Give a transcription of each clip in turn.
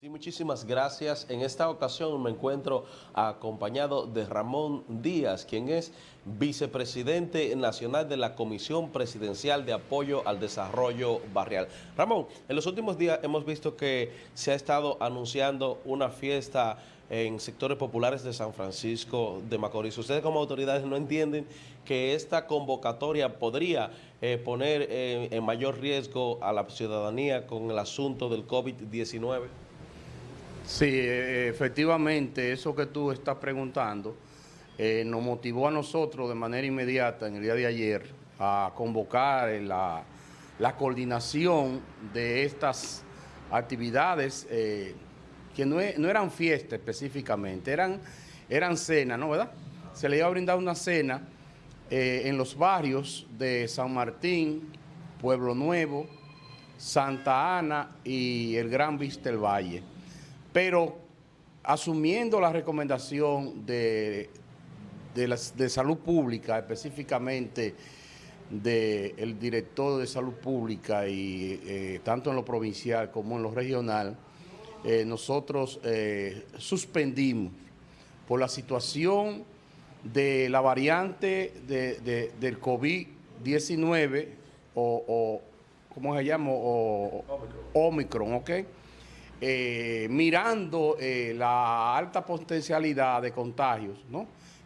Muchísimas gracias. En esta ocasión me encuentro acompañado de Ramón Díaz, quien es vicepresidente nacional de la Comisión Presidencial de Apoyo al Desarrollo Barrial. Ramón, en los últimos días hemos visto que se ha estado anunciando una fiesta en sectores populares de San Francisco de Macorís. Ustedes como autoridades no entienden que esta convocatoria podría eh, poner eh, en mayor riesgo a la ciudadanía con el asunto del COVID-19. Sí, eh, efectivamente, eso que tú estás preguntando eh, nos motivó a nosotros de manera inmediata en el día de ayer a convocar la, coordinación de estas actividades eh, que no, eran fiestas específicamente, eran, eran cenas, ¿no? ¿Verdad? Se le iba a brindar una cena en los barrios de San Martín, Pueblo Nuevo, Santa Ana y el Gran Vista del Valle pero asumiendo la recomendación de, de, salud pública, específicamente del director de salud pública y eh, tanto en lo provincial como en lo regional, eh, nosotros eh, suspendimos por la situación de la variante del COVID-19 o, o, ¿cómo se llama? O, Omicron, ¿ok? Eh, mirando eh, la alta potencialidad de contagios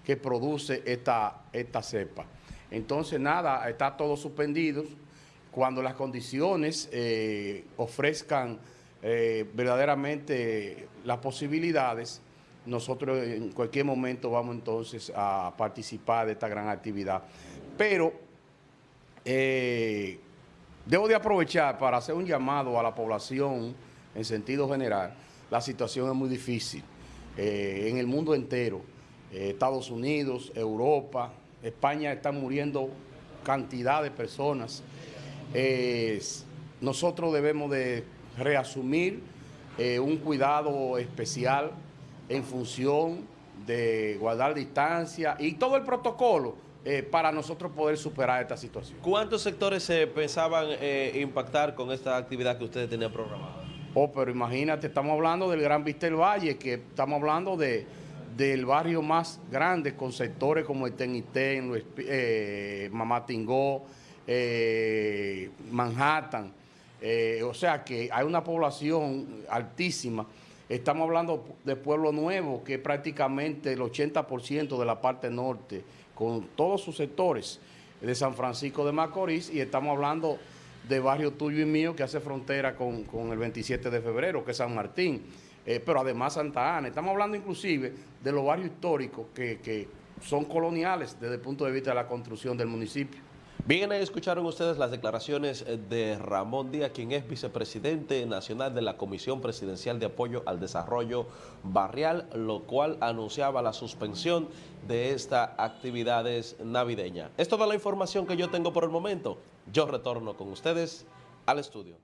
que produce esta, esta cepa. Entonces, nada, está todo suspendido. Cuando las condiciones eh, ofrezcan verdaderamente las posibilidades, nosotros en cualquier momento vamos entonces a participar de esta gran actividad. Pero debo de aprovechar para hacer un llamado a la población en sentido general, la situación es muy difícil eh, en el mundo entero. Eh, Estados Unidos, Europa, España están muriendo cantidad de personas. nosotros debemos de reasumir eh, un cuidado especial en función de guardar distancia y todo el protocolo para nosotros poder superar esta situación. ¿Cuántos sectores se pensaban impactar con esta actividad que ustedes tenían programada? Oh, pero imagínate, estamos hablando del Gran Vistel Valle, que estamos hablando de, del barrio más grande con sectores como el Tenitén, eh, Mamatingó, eh, Manhattan. Eh, o sea que hay una población altísima. Estamos hablando de Pueblo Nuevo, que es prácticamente el 80% de la parte norte, con todos sus sectores de San Francisco de Macorís, y estamos hablando de barrio tuyo y mío que hace frontera con, el 27 de febrero, que es San Martín, eh, pero además Santa Ana. Estamos hablando inclusive de los barrios históricos que, que son coloniales desde el punto de vista de la construcción del municipio. Bien, escucharon ustedes las declaraciones eh, de Ramón Díaz, quien es vicepresidente nacional de la Comisión Presidencial de Apoyo al Desarrollo Barrial, lo cual anunciaba la suspensión de estas actividades navideñas. Es toda la información que yo tengo por el momento. Yo retorno con ustedes al estudio.